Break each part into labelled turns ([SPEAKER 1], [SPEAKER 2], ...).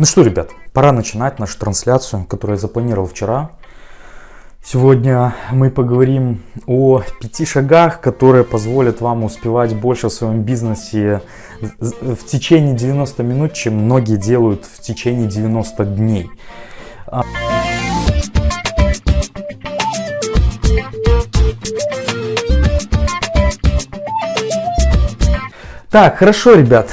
[SPEAKER 1] Ну что, ребят, пора начинать нашу трансляцию, которую я запланировал вчера. Сегодня мы поговорим о пяти шагах, которые позволят вам успевать больше в своем бизнесе в течение 90 минут, чем многие делают в течение 90 дней. Так, хорошо, ребят.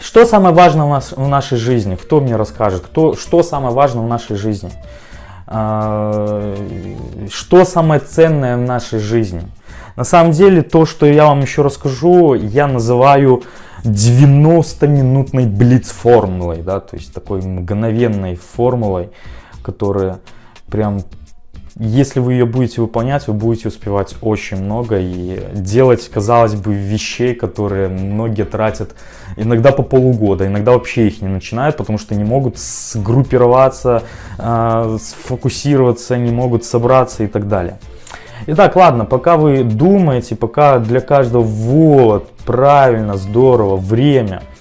[SPEAKER 1] Что самое важное у нас в нашей жизни? Кто мне расскажет? Кто, что самое важное в нашей жизни? А, что самое ценное в нашей жизни? На самом деле, то, что я вам еще расскажу, я называю 90-минутной блиц-формулой, да, то есть такой мгновенной формулой, которая прям если вы ее будете выполнять, вы будете успевать очень много и делать, казалось бы, вещей, которые многие тратят иногда по полугода, иногда вообще их не начинают, потому что не могут сгруппироваться, а, сфокусироваться, не могут собраться и так далее. Итак, ладно, пока вы думаете, пока для каждого вот, правильно, здорово, время –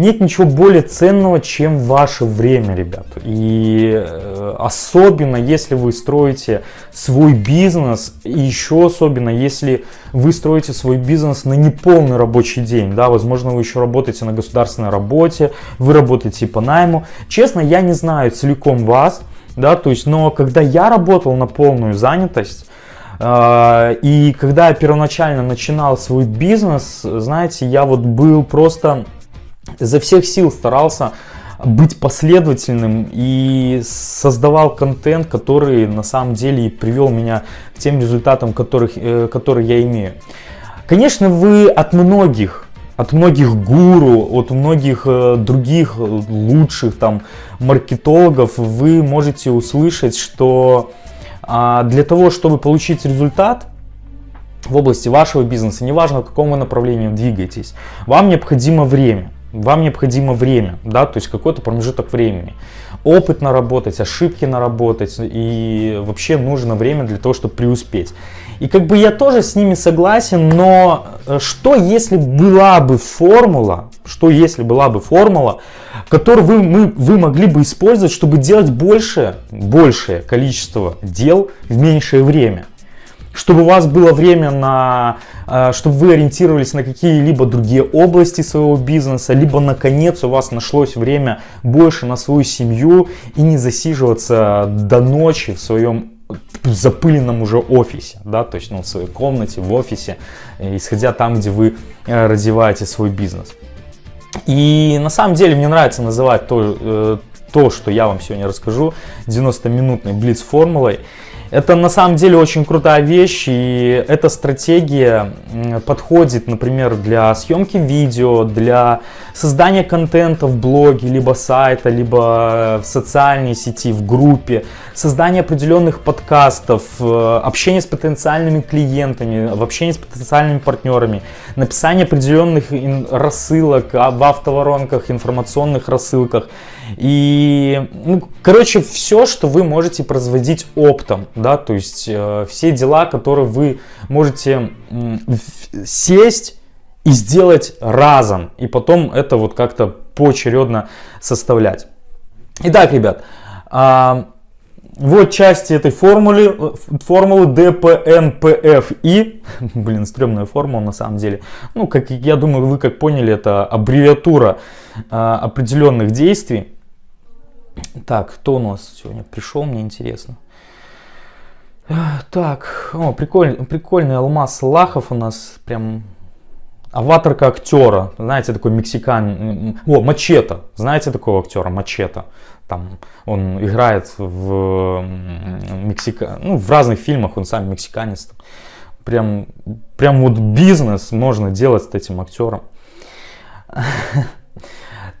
[SPEAKER 1] нет ничего более ценного, чем ваше время, ребят. И э, особенно, если вы строите свой бизнес, и еще особенно, если вы строите свой бизнес на неполный рабочий день, да, возможно, вы еще работаете на государственной работе, вы работаете по найму. Честно, я не знаю целиком вас, да, то есть, но когда я работал на полную занятость, э, и когда я первоначально начинал свой бизнес, знаете, я вот был просто изо всех сил старался быть последовательным и создавал контент, который на самом деле привел меня к тем результатам, которых, э, которые я имею. Конечно, вы от многих, от многих гуру, от многих э, других лучших там маркетологов вы можете услышать, что а, для того, чтобы получить результат, в области вашего бизнеса, неважно в каком вы направлении двигаетесь, вам необходимо время. Вам необходимо время, да, то есть какой-то промежуток времени. Опыт наработать, ошибки наработать и вообще нужно время для того, чтобы преуспеть. И как бы я тоже с ними согласен, но э, что если была бы формула, что если была бы формула, которую вы, мы, вы могли бы использовать, чтобы делать больше, большее количество дел в меньшее время? Чтобы у вас было время на, э, чтобы вы ориентировались на какие-либо другие области своего бизнеса, либо наконец у вас нашлось время больше на свою семью и не засиживаться до ночи в своем запыленном уже офисе, да, то есть ну, в своей комнате, в офисе, исходя там, где вы э, развиваете свой бизнес. И на самом деле мне нравится называть то, э, то что я вам сегодня расскажу, 90-минутной блиц-формулой. Это на самом деле очень крутая вещь, и эта стратегия подходит, например, для съемки видео, для создания контента в блоге, либо сайта, либо в социальной сети, в группе, создания определенных подкастов, э, общение с потенциальными клиентами, в с потенциальными партнерами, написание определенных рассылок в автоворонках, информационных рассылках. И, ну, короче, все, что вы можете производить оптом, да, то есть э, все дела, которые вы можете э, сесть и сделать разом, и потом это вот как-то поочередно составлять. Итак, ребят, э, вот части этой формулы, формулы DPNPFI. Блин, стрёмная формула на самом деле. Ну, как я думаю, вы как поняли, это аббревиатура э, определенных действий. Так, кто у нас сегодня пришел, мне интересно. Так, о, прикольный, прикольный алмаз Лахов у нас, прям аватарка актера, знаете, такой мексикан, о, Мачете, знаете такого актера, Мачете, там, он играет в, Мексика... ну, в разных фильмах, он сам мексиканец, прям, прям вот бизнес можно делать с этим актером.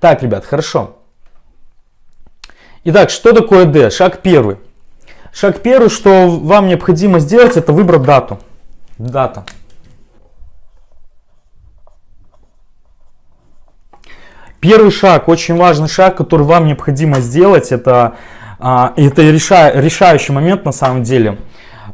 [SPEAKER 1] Так, ребят, хорошо. Итак, что такое D? Шаг первый. Шаг первый, что вам необходимо сделать, это выбрать дату. Дата. Первый шаг, очень важный шаг, который вам необходимо сделать, это, а, это реша, решающий момент на самом деле.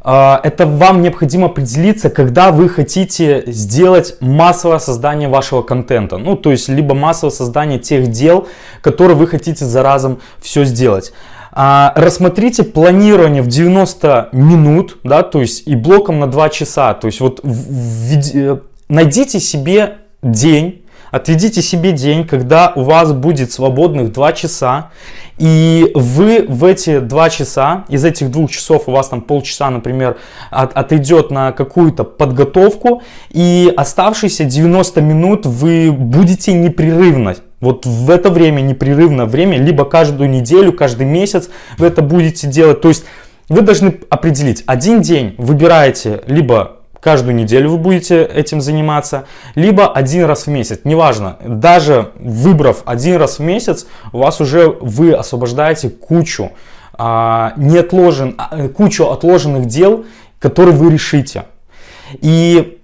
[SPEAKER 1] а, это вам необходимо определиться, когда вы хотите сделать массовое создание вашего контента. Ну, то есть, либо массовое создание тех дел, которые вы хотите за разом все сделать. А, рассмотрите планирование в 90 минут, да, то есть и блоком на 2 часа. То есть вот э, найдите себе день, Отведите себе день, когда у вас будет свободных 2 часа, и вы в эти 2 часа, из этих двух часов у вас там полчаса, например, от, отойдет на какую-то подготовку, и оставшиеся 90 минут вы будете непрерывно вот в это время, непрерывное время, либо каждую неделю, каждый месяц вы это будете делать. То есть вы должны определить, один день выбираете либо каждую неделю вы будете этим заниматься, либо один раз в месяц, неважно, даже выбрав один раз в месяц, у вас уже вы освобождаете кучу, а, неотложен, а, кучу отложенных дел, которые вы решите. И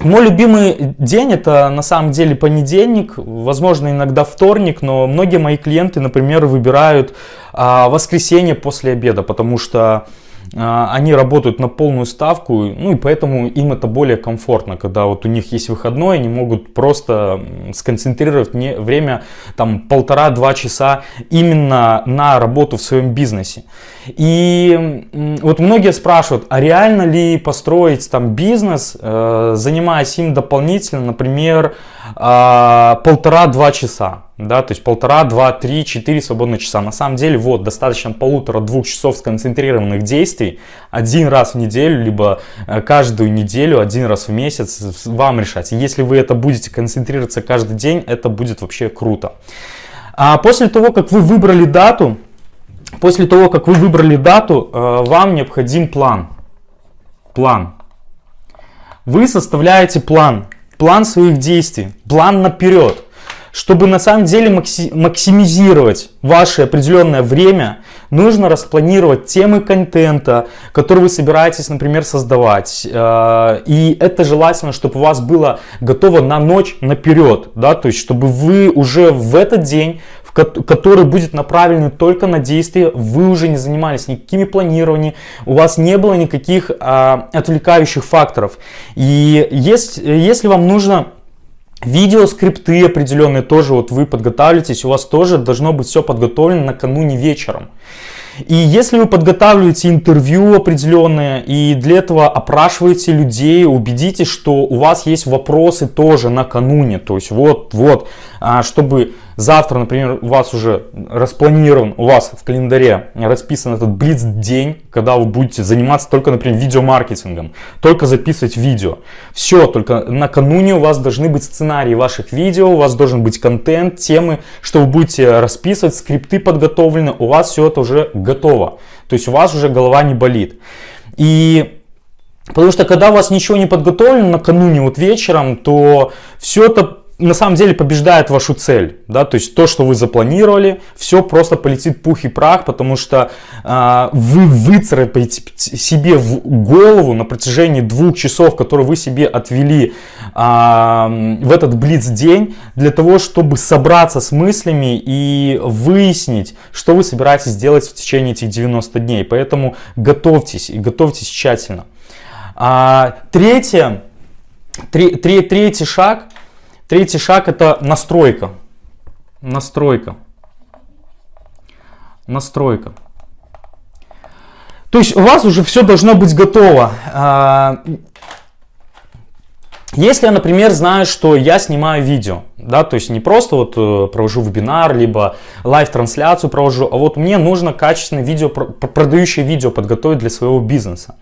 [SPEAKER 1] мой любимый день это на самом деле понедельник, возможно иногда вторник, но многие мои клиенты, например, выбирают а, воскресенье после обеда, потому что они работают на полную ставку, ну и поэтому им это более комфортно, когда вот у них есть выходной, они могут просто сконцентрировать время там полтора-два часа именно на работу в своем бизнесе. И вот многие спрашивают, а реально ли построить там бизнес, э, занимаясь им дополнительно, например, э, полтора-два часа? Да, то есть полтора, два, три, четыре свободных часа. На самом деле, вот, достаточно полутора-двух часов сконцентрированных действий один раз в неделю, либо э, каждую неделю, один раз в месяц вам решать. если вы это будете концентрироваться каждый день, это будет вообще круто. А после того, как вы выбрали дату, после того, как вы выбрали дату, э, вам необходим план. План. Вы составляете план, план своих действий, план наперед чтобы на самом деле максимизировать ваше определенное время, нужно распланировать темы контента, которые вы собираетесь, например, создавать. Э, и это желательно, чтобы у вас было готово на ночь наперед, да, то есть чтобы вы уже в этот день который будет направлен только на действия, вы уже не занимались никакими планированиями, у вас не было никаких а, отвлекающих факторов. И есть, если вам нужно Видео, скрипты определенные тоже вот вы подготавливаетесь, у вас тоже должно быть все подготовлено накануне вечером. И если вы подготавливаете интервью определенные и для этого опрашиваете людей, убедитесь, что у вас есть вопросы тоже накануне. То есть вот, вот, а, чтобы завтра, например, у вас уже распланирован, у вас в календаре расписан этот блиц день, когда вы будете заниматься только, например, видеомаркетингом, только записывать видео. Все, только накануне у вас должны быть сценарии ваших видео, у вас должен быть контент, темы, что вы будете расписывать, скрипты подготовлены, у вас все это уже готово. То есть у вас уже голова не болит. И Потому что когда у вас ничего не подготовлено накануне вот вечером, то все это на самом деле побеждает вашу цель, да, то есть то, что вы запланировали, все просто полетит пух и прах, потому что э, вы выцарапаете себе в голову на протяжении двух часов, которые вы себе отвели э, в этот блиц день, для того, чтобы собраться с мыслями и выяснить, что вы собираетесь делать в течение этих 90 дней, поэтому готовьтесь и готовьтесь тщательно. А, третье, три, три, третий шаг – Третий шаг это настройка. Настройка. Настройка. То есть у вас уже все должно быть готово. Если я, например, знаю, что я снимаю видео, да, то есть не просто вот э, провожу вебинар, либо live-трансляцию провожу, а вот мне нужно качественное видео, продающее видео подготовить для своего бизнеса.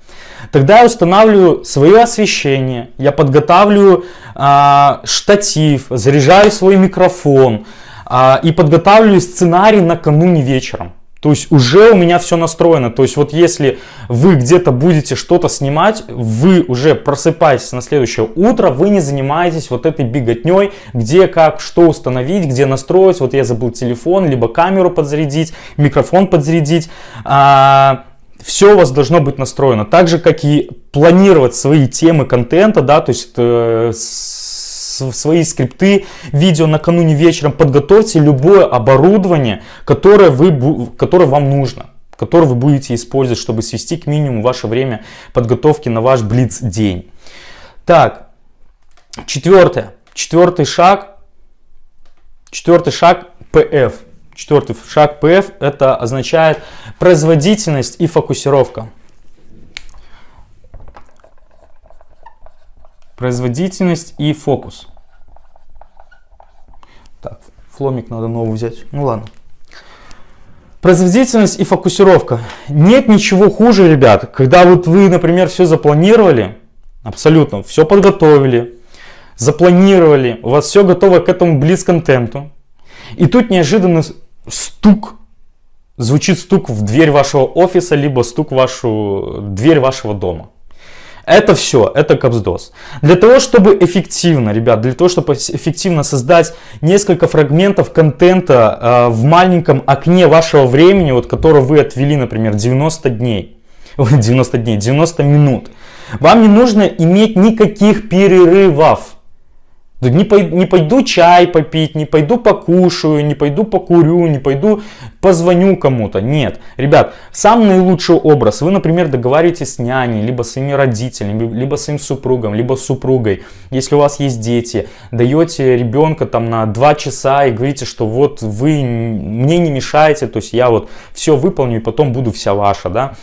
[SPEAKER 1] Тогда я устанавливаю свое освещение, я подготавливаю а, штатив, заряжаю свой микрофон а, и подготавливаю сценарий накануне вечером. То есть уже у меня все настроено. То есть вот если вы где-то будете что-то снимать, вы уже просыпаетесь на следующее утро, вы не занимаетесь вот этой беготней, где как что установить, где настроить. Вот я забыл телефон, либо камеру подзарядить, микрофон подзарядить. А, все у вас должно быть настроено. Так же, как и планировать свои темы контента, да, то есть э, свои скрипты, видео накануне вечером, подготовьте любое оборудование, которое, вы, которое вам нужно который вы будете использовать, чтобы свести к минимуму ваше время подготовки на ваш блиц-день. Так, четвертое. Четвертый шаг. Четвертый шаг PF. Четвертый шаг PF это означает производительность и фокусировка. Производительность и фокус. Так, фломик надо новый взять. Ну ладно. Производительность и фокусировка. Нет ничего хуже, ребят, когда вот вы, например, все запланировали, абсолютно, все подготовили, запланировали, у вас все готово к этому близ-контенту, и тут неожиданно стук, звучит стук в дверь вашего офиса, либо стук в вашу дверь вашего дома. Это все, это капсдос. Для того, чтобы эффективно, ребят, для того, чтобы эффективно создать несколько фрагментов контента э, в маленьком окне вашего времени, вот, которое вы отвели, например, 90 дней, 90 дней, 90 минут, вам не нужно иметь никаких перерывов. Не, пойду, не пойду чай попить, не пойду покушаю, не пойду покурю, не пойду позвоню кому-то. Нет, ребят, самый наилучший образ. Вы, например, договариваетесь с няней, либо с своими родителями, либо с своим супругом, либо с супругой. Если у вас есть дети, даете ребенка там на 2 часа и говорите, что вот вы мне не мешаете, то есть я вот все выполню и потом буду вся ваша, да.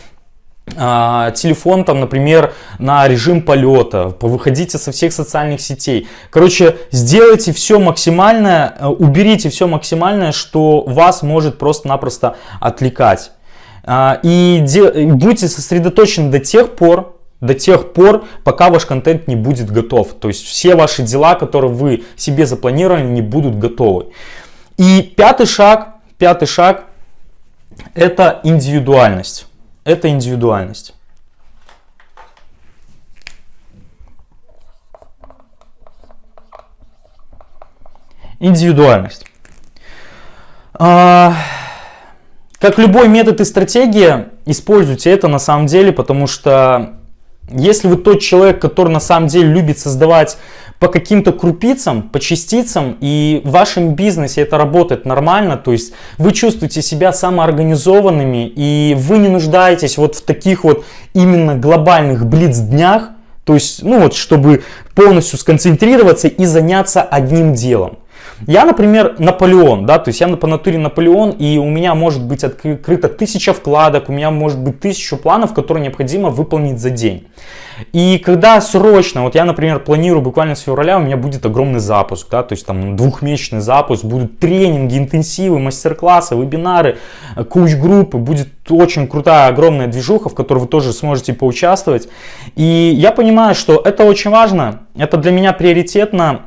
[SPEAKER 1] А, телефон там, например, на режим полета, выходите со всех социальных сетей. Короче, сделайте все максимальное, э, уберите все максимальное, что вас может просто-напросто отвлекать. А, и будьте сосредоточены до тех пор, до тех пор, пока ваш контент не будет готов. То есть все ваши дела, которые вы себе запланировали, не будут готовы. И пятый шаг, пятый шаг, это индивидуальность это индивидуальность. Индивидуальность. А, как любой метод и стратегия, используйте это на самом деле, потому что если вы тот человек, который на самом деле любит создавать по каким-то крупицам, по частицам, и в вашем бизнесе это работает нормально, то есть вы чувствуете себя самоорганизованными, и вы не нуждаетесь вот в таких вот именно глобальных блиц-днях, то есть, ну вот, чтобы полностью сконцентрироваться и заняться одним делом. Я, например, Наполеон, да, то есть я по натуре Наполеон, и у меня может быть открыто тысяча вкладок, у меня может быть тысячу планов, которые необходимо выполнить за день. И когда срочно, вот я, например, планирую буквально с февраля, у меня будет огромный запуск, да, то есть там двухмесячный запуск, будут тренинги, интенсивы, мастер-классы, вебинары, коуч-группы, будет очень крутая, огромная движуха, в которой вы тоже сможете поучаствовать. И я понимаю, что это очень важно, это для меня приоритетно,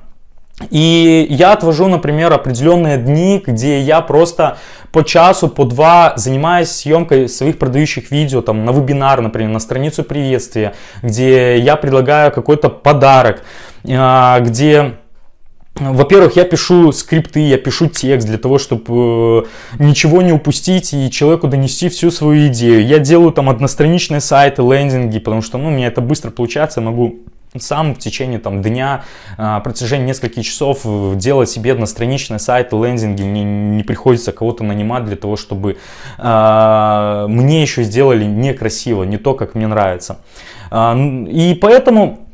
[SPEAKER 1] и я отвожу, например, определенные дни, где я просто по часу, по два занимаюсь съемкой своих продающих видео, там на вебинар, например, на страницу приветствия, где я предлагаю какой-то подарок, а, где во-первых, я пишу скрипты, я пишу текст для того, чтобы э, ничего не упустить и человеку донести всю свою идею. Я делаю там одностраничные сайты, лендинги, потому что ну, у меня это быстро получается, я могу сам в течение там, дня, а, протяжении нескольких часов э, делать себе одностраничный сайт, лендинги, мне не приходится кого-то нанимать для того, чтобы э, мне еще сделали некрасиво, не то, как мне нравится. Э, и поэтому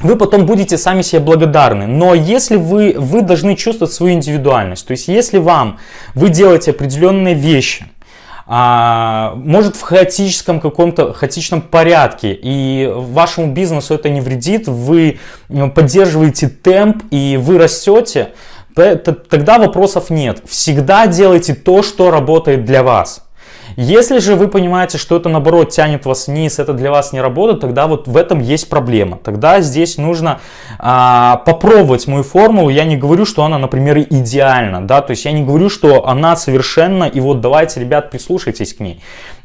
[SPEAKER 1] вы потом будете сами себе благодарны. Но если вы, вы должны чувствовать свою индивидуальность, то есть если вам, вы делаете определенные вещи, а, может в хаотическом каком-то хаотичном порядке и вашему бизнесу это не вредит, вы поддерживаете темп и вы растете, тогда вопросов нет. Всегда делайте то, что работает для вас. Если же вы понимаете, что это наоборот тянет вас вниз, это для вас не работает, тогда вот в этом есть проблема. Тогда здесь нужно а, попробовать мою формулу. Я не говорю, что она, например, идеальна, да, то есть я не говорю, что она совершенна, и вот давайте, ребят, прислушайтесь к ней.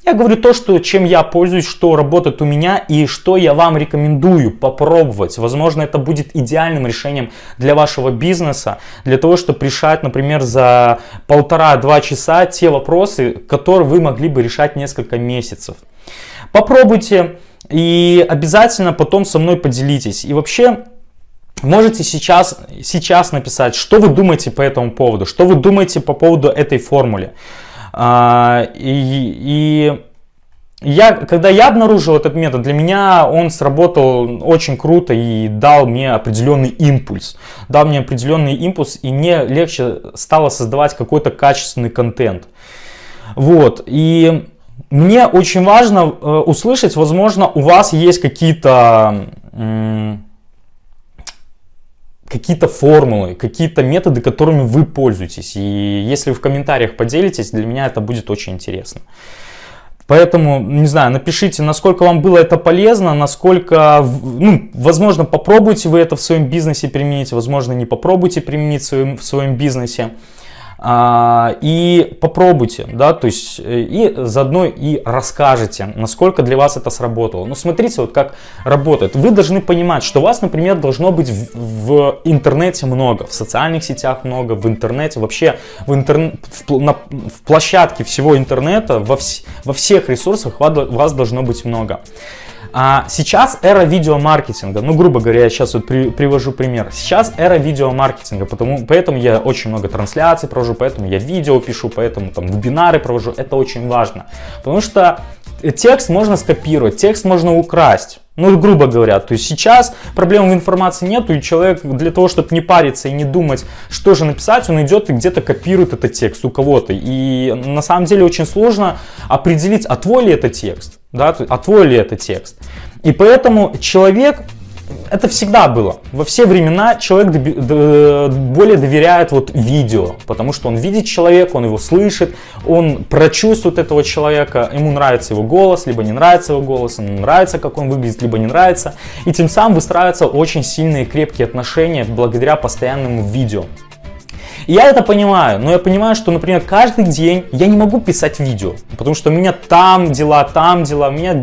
[SPEAKER 1] Я говорю то, что, чем я пользуюсь, что работает у меня и что я вам рекомендую попробовать. Возможно, это будет идеальным решением для вашего бизнеса, для того, чтобы решать, например, за полтора-два часа те вопросы, которые вы могли бы решать несколько месяцев. Попробуйте и обязательно потом со мной поделитесь. И вообще, Можете сейчас, сейчас написать, что вы думаете по этому поводу, что вы думаете по поводу этой формулы. А, и, и я, когда я обнаружил этот метод, для меня он сработал очень круто и дал мне определенный импульс. Дал мне определенный импульс, и мне легче стало создавать какой-то качественный контент. Вот, и мне очень важно э, услышать, возможно, у вас есть какие-то какие-то формулы, какие-то методы, которыми вы пользуетесь. И если в комментариях поделитесь, для меня это будет очень интересно. Поэтому, не знаю, напишите, насколько вам было это полезно, насколько, ну, возможно, попробуйте вы это в своем бизнесе применить, возможно, не попробуйте применить в своем, в своем бизнесе. А, и попробуйте, да, то есть э, и заодно и расскажете, насколько для вас это сработало. Ну, смотрите, вот как работает. Вы должны понимать, что вас, например, должно быть в, в интернете много, в социальных сетях много, в интернете, вообще в, интернет, в, на, в площадке всего интернета, во, вс, во всех ресурсах вас должно быть много. А сейчас эра видеомаркетинга, ну, грубо говоря, я сейчас вот при, привожу пример. Сейчас эра видеомаркетинга, потому, поэтому я очень много трансляций провожу, поэтому я видео пишу, поэтому там вебинары провожу. Это очень важно, потому что текст можно скопировать, текст можно украсть. Ну, грубо говоря, то есть сейчас проблем в информации нету, и человек для того, чтобы не париться и не думать, что же написать, он идет и где-то копирует этот текст у кого-то. И на самом деле очень сложно определить, а твой ли это текст, да, а твой ли это текст. И поэтому человек это всегда было. Во все времена человек более доверяет вот видео, потому что он видит человека, он его слышит, он прочувствует этого человека, ему нравится его голос, либо не нравится его голос, ему нравится, как он выглядит, либо не нравится. И тем самым выстраиваются очень сильные крепкие отношения благодаря постоянному видео. Я это понимаю, но я понимаю, что, например, каждый день я не могу писать видео, потому что у меня там дела, там дела, у меня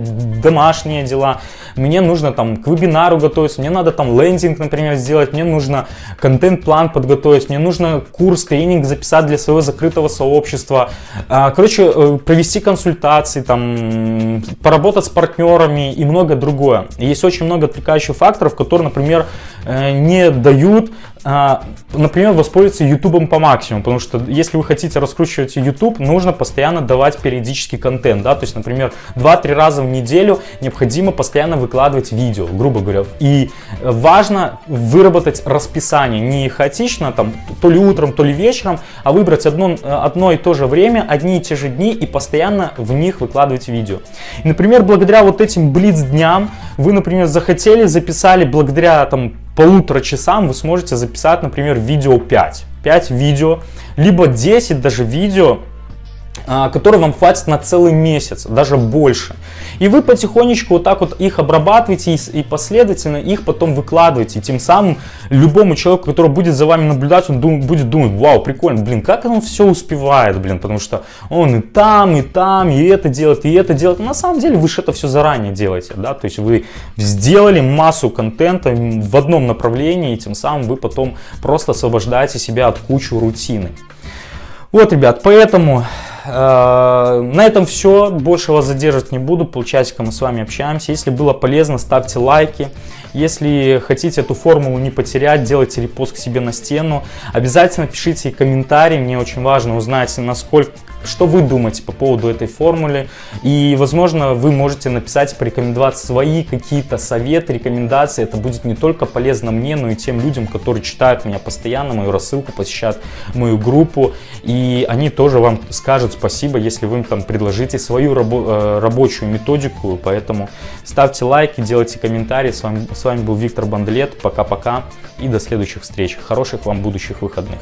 [SPEAKER 1] домашние дела, мне нужно там к вебинару готовиться, мне надо там лендинг, например, сделать, мне нужно контент-план подготовить, мне нужно курс, тренинг записать для своего закрытого сообщества, а, короче, э, провести консультации, там, поработать с партнерами и многое другое. Есть очень много отвлекающих факторов, которые, например, э, не дают например, воспользоваться YouTube по максимуму, потому что если вы хотите раскручивать YouTube, нужно постоянно давать периодический контент, да, то есть, например, 2-3 раза в неделю необходимо постоянно выкладывать видео, грубо говоря, и важно выработать расписание, не хаотично, там, то ли утром, то ли вечером, а выбрать одно, одно и то же время, одни и те же дни и постоянно в них выкладывать видео. И, например, благодаря вот этим блиц-дням вы, например, захотели, записали благодаря там полутора часам вы сможете записать, например, видео 5. 5 видео, либо 10 даже видео, а, которые вам хватит на целый месяц, даже больше. И вы потихонечку вот так вот их обрабатываете и, последовательно их потом выкладываете. И тем самым любому человеку, который будет за вами наблюдать, он дум, будет думать, вау, прикольно, блин, как он все успевает, блин, потому что он и там, и там, и это делает, и это делает. На самом деле вы же это все заранее делаете, да, то есть вы сделали массу контента в одном направлении, и тем самым вы потом просто освобождаете себя от кучи рутины. Вот, ребят, поэтому на этом все. Больше вас задерживать не буду. Полчасика мы с вами общаемся. Если было полезно, ставьте лайки. Если хотите эту формулу не потерять, делайте репост к себе на стену. Обязательно пишите комментарии. Мне очень важно узнать, насколько что вы думаете по поводу этой формулы. И, возможно, вы можете написать, порекомендовать свои какие-то советы, рекомендации. Это будет не только полезно мне, но и тем людям, которые читают меня постоянно, мою рассылку, посещают мою группу. И они тоже вам скажут спасибо, если вы им там предложите свою рабо э, рабочую методику. Поэтому ставьте лайки, делайте комментарии. С вами, с вами был Виктор Бандлет. Пока-пока и до следующих встреч. Хороших вам будущих выходных.